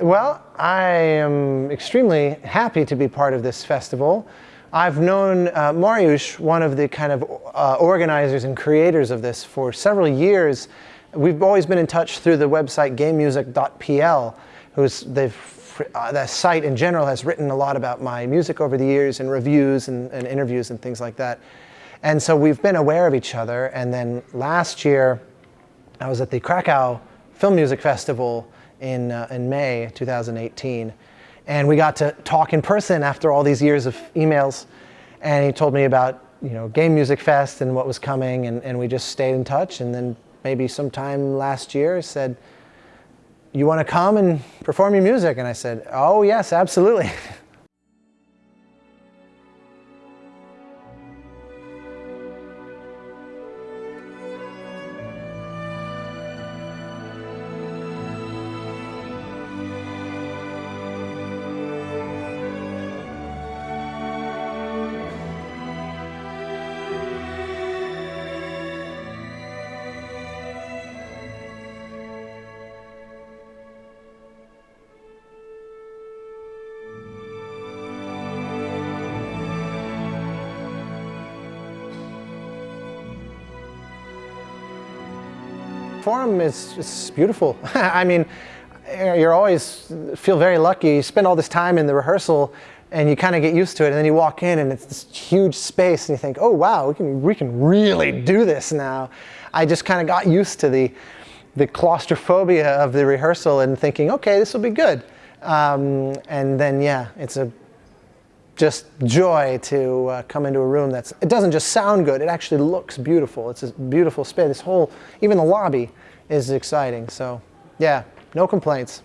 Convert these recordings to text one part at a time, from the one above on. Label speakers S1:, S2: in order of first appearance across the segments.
S1: well, I am extremely happy to be part of this festival. I've known uh, Mariusz, one of the kind of uh, organizers and creators of this, for several years. We've always been in touch through the website gamemusic.pl, who's they've uh, site in general has written a lot about my music over the years and reviews and, and interviews and things like that. And so we've been aware of each other. And then last year, I was at the Krakow Film Music Festival in, uh, in May 2018. And we got to talk in person after all these years of emails. And he told me about you know, Game Music Fest and what was coming. And, and we just stayed in touch. And then maybe sometime last year said, you want to come and perform your music? And I said, oh yes, absolutely. forum is, beautiful. I mean, you're always feel very lucky. You spend all this time in the rehearsal and you kind of get used to it and then you walk in and it's this huge space and you think, oh wow, we can, we can really do this now. I just kind of got used to the, the claustrophobia of the rehearsal and thinking, okay, this will be good. Um, and then yeah, it's a just joy to uh, come into a room that's, it doesn't just sound good, it actually looks beautiful. It's a beautiful space. This whole, even the lobby is exciting. So yeah, no complaints.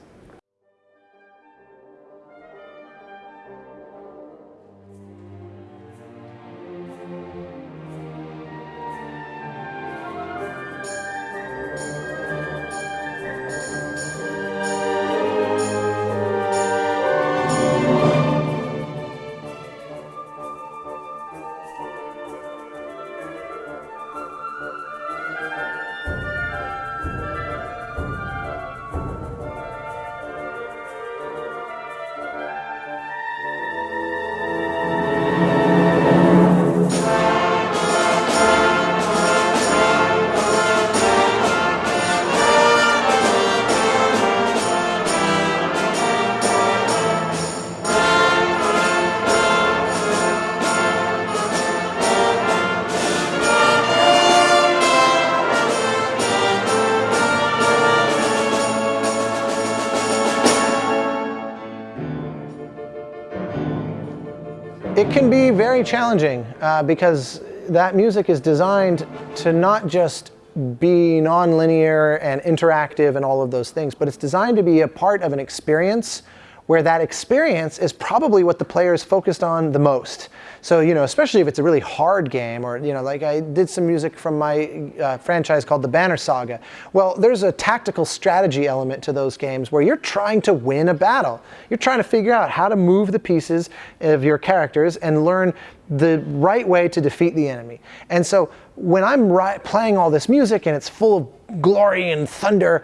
S1: It can be very challenging uh, because that music is designed to not just be non-linear and interactive and all of those things, but it's designed to be a part of an experience where that experience is probably what the player is focused on the most. So, you know, especially if it's a really hard game or, you know, like I did some music from my uh, franchise called the Banner Saga. Well, there's a tactical strategy element to those games where you're trying to win a battle. You're trying to figure out how to move the pieces of your characters and learn the right way to defeat the enemy. And so when I'm playing all this music and it's full of glory and thunder,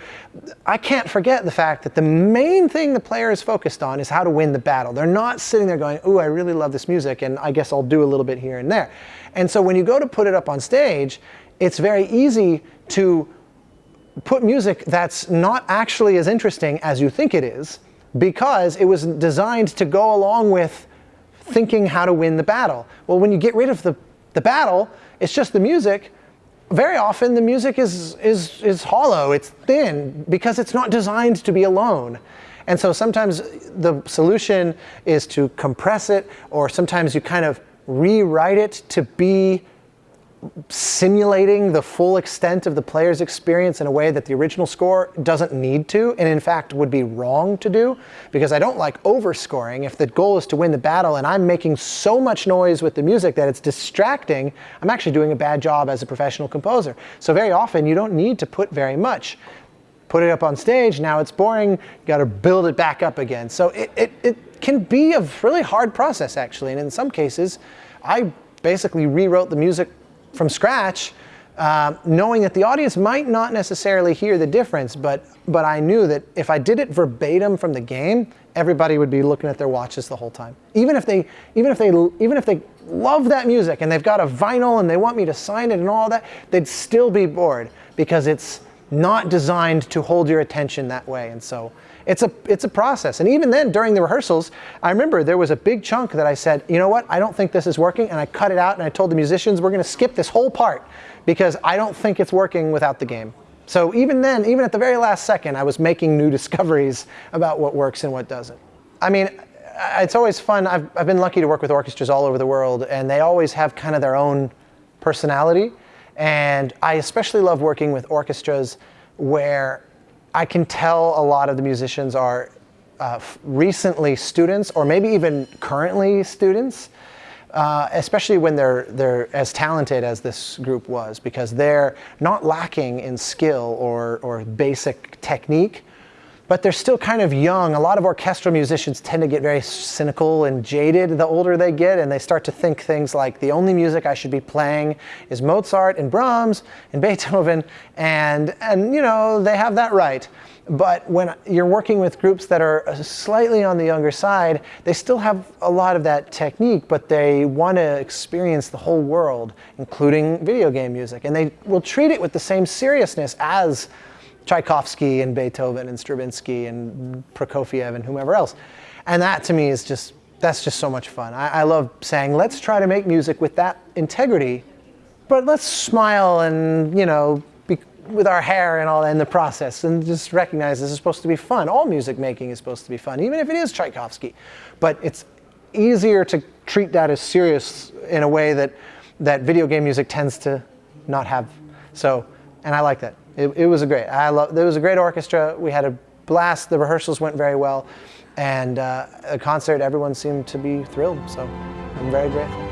S1: I can't forget the fact that the main thing the player is focused on is how to win the battle. They're not sitting there going, ooh, I really love this music and I guess I'll do a little bit here and there. And so when you go to put it up on stage, it's very easy to put music that's not actually as interesting as you think it is because it was designed to go along with thinking how to win the battle. Well, when you get rid of the, the battle, it's just the music. Very often the music is, is, is hollow, it's thin, because it's not designed to be alone. And so sometimes the solution is to compress it, or sometimes you kind of rewrite it to be simulating the full extent of the player's experience in a way that the original score doesn't need to, and in fact would be wrong to do, because I don't like overscoring. If the goal is to win the battle and I'm making so much noise with the music that it's distracting, I'm actually doing a bad job as a professional composer. So very often you don't need to put very much. Put it up on stage, now it's boring, you gotta build it back up again. So it, it, it can be a really hard process actually, and in some cases, I basically rewrote the music from scratch um, knowing that the audience might not necessarily hear the difference, but, but I knew that if I did it verbatim from the game, everybody would be looking at their watches the whole time. Even if they, even if they, even if they love that music and they've got a vinyl and they want me to sign it and all that, they'd still be bored because it's not designed to hold your attention that way. And so it's a, it's a process. And even then, during the rehearsals, I remember there was a big chunk that I said, you know what, I don't think this is working. And I cut it out and I told the musicians, we're going to skip this whole part because I don't think it's working without the game. So even then, even at the very last second, I was making new discoveries about what works and what doesn't. I mean, it's always fun. I've, I've been lucky to work with orchestras all over the world, and they always have kind of their own personality. And I especially love working with orchestras where I can tell a lot of the musicians are uh, recently students or maybe even currently students, uh, especially when they're, they're as talented as this group was because they're not lacking in skill or, or basic technique, but they're still kind of young. A lot of orchestral musicians tend to get very cynical and jaded the older they get, and they start to think things like the only music I should be playing is Mozart and Brahms and Beethoven, and, and you know, they have that right. But when you're working with groups that are uh, slightly on the younger side, they still have a lot of that technique, but they want to experience the whole world, including video game music. And they will treat it with the same seriousness as Tchaikovsky and Beethoven and Stravinsky and Prokofiev and whomever else. And that to me is just, that's just so much fun. I, I love saying, let's try to make music with that integrity, but let's smile and, you know, be, with our hair and all in the process and just recognize this is supposed to be fun. All music making is supposed to be fun, even if it is Tchaikovsky. But it's easier to treat that as serious in a way that, that video game music tends to not have. So, and I like that. It, it was a great. I love. There was a great orchestra. We had a blast. The rehearsals went very well, and uh, the concert, everyone seemed to be thrilled. So I'm very grateful.